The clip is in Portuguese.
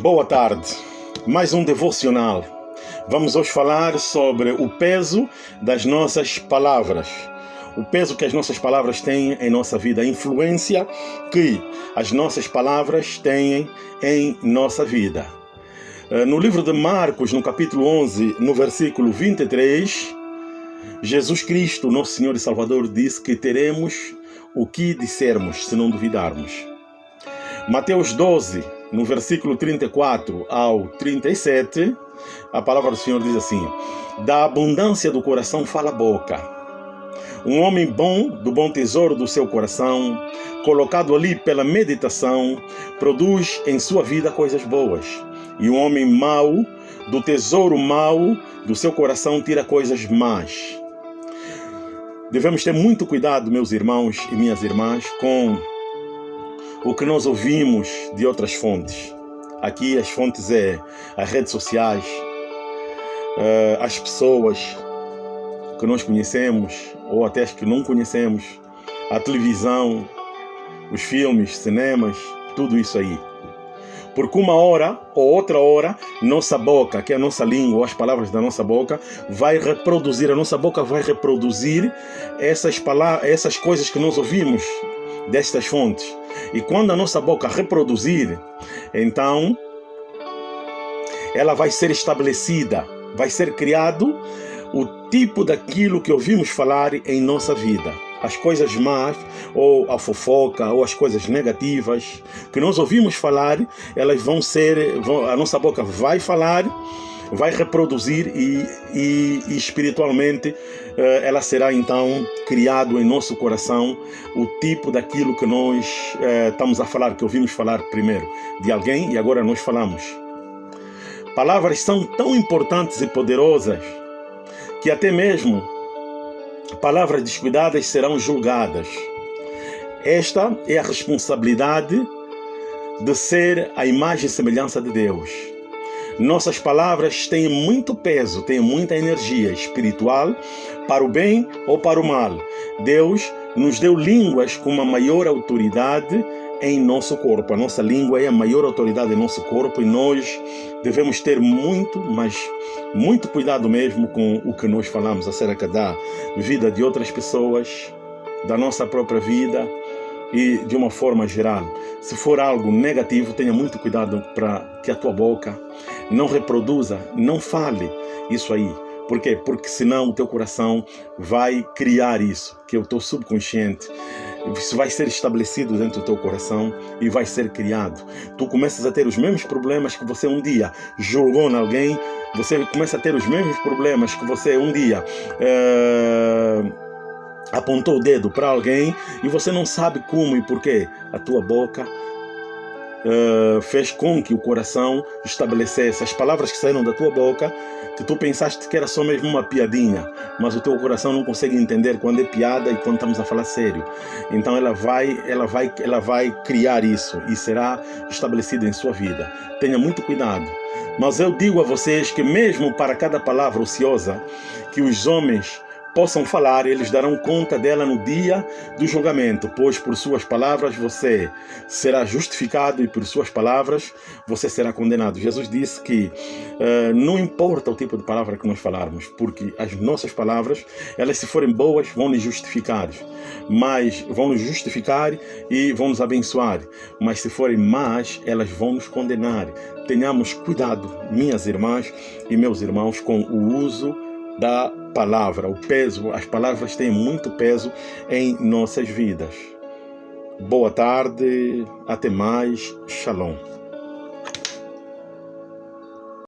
Boa tarde, mais um devocional. Vamos hoje falar sobre o peso das nossas palavras. O peso que as nossas palavras têm em nossa vida, a influência que as nossas palavras têm em nossa vida. Eh, no livro de Marcos, no capítulo 11, no versículo 23, Jesus Cristo, nosso Senhor e Salvador, disse que teremos o que dissermos se não duvidarmos. Mateus 12, no versículo 34 ao 37, a palavra do Senhor diz assim: Da abundância do coração fala a boca. Um homem bom, do bom tesouro do seu coração, colocado ali pela meditação, produz em sua vida coisas boas. E um homem mau, do tesouro mau do seu coração, tira coisas más. Devemos ter muito cuidado, meus irmãos e minhas irmãs, com o que nós ouvimos de outras fontes. Aqui as fontes é as redes sociais, eh, as pessoas que nós conhecemos ou até as que não conhecemos, a televisão, os filmes, cinemas, tudo isso aí. Porque uma hora ou outra hora, nossa boca, que é a nossa língua, as palavras da nossa boca, vai reproduzir, a nossa boca vai reproduzir essas, palavras, essas coisas que nós ouvimos destas fontes. E quando a nossa boca reproduzir, então ela vai ser estabelecida, vai ser criado o tipo daquilo que ouvimos falar em nossa vida as coisas más, ou a fofoca, ou as coisas negativas que nós ouvimos falar, elas vão ser, vão, a nossa boca vai falar, vai reproduzir e, e, e espiritualmente eh, ela será então criado em nosso coração o tipo daquilo que nós eh, estamos a falar, que ouvimos falar primeiro de alguém e agora nós falamos. Palavras são tão importantes e poderosas que até mesmo palavras descuidadas serão julgadas. Esta é a responsabilidade de ser a imagem e semelhança de Deus. Nossas palavras têm muito peso, têm muita energia espiritual para o bem ou para o mal. Deus nos deu línguas com uma maior autoridade em nosso corpo. A nossa língua é a maior autoridade em nosso corpo e nós devemos ter muito, mas muito cuidado mesmo com o que nós falamos acerca da vida de outras pessoas, da nossa própria vida e de uma forma geral. Se for algo negativo, tenha muito cuidado para que a tua boca não reproduza, não fale isso aí. Por quê? Porque senão o teu coração vai criar isso, que é o teu subconsciente isso vai ser estabelecido dentro do teu coração e vai ser criado. Tu começas a ter os mesmos problemas que você um dia julgou em alguém, você começa a ter os mesmos problemas que você um dia é, apontou o dedo para alguém e você não sabe como e porquê. A tua boca uh, fez com que o coração estabelecesse as palavras que saíram da tua boca, que tu pensaste que era só mesmo uma piadinha, mas o teu coração não consegue entender quando é piada e quando estamos a falar sério. Então ela vai, ela vai, ela vai criar isso e será estabelecido em sua vida. Tenha muito cuidado. Mas eu digo a vocês que mesmo para cada palavra ociosa que os homens possam falar, eles darão conta dela no dia do julgamento, pois por suas palavras você será justificado e por suas palavras você será condenado. Jesus disse que uh, não importa o tipo de palavra que nós falarmos, porque as nossas palavras, elas se forem boas, vão nos justificar, mas vão nos justificar e vão nos abençoar, mas se forem más, elas vão nos condenar. Tenhamos cuidado, minhas irmãs e meus irmãos, com o uso da palavra, o peso, as palavras têm muito peso em nossas vidas. Boa tarde, até mais, shalom.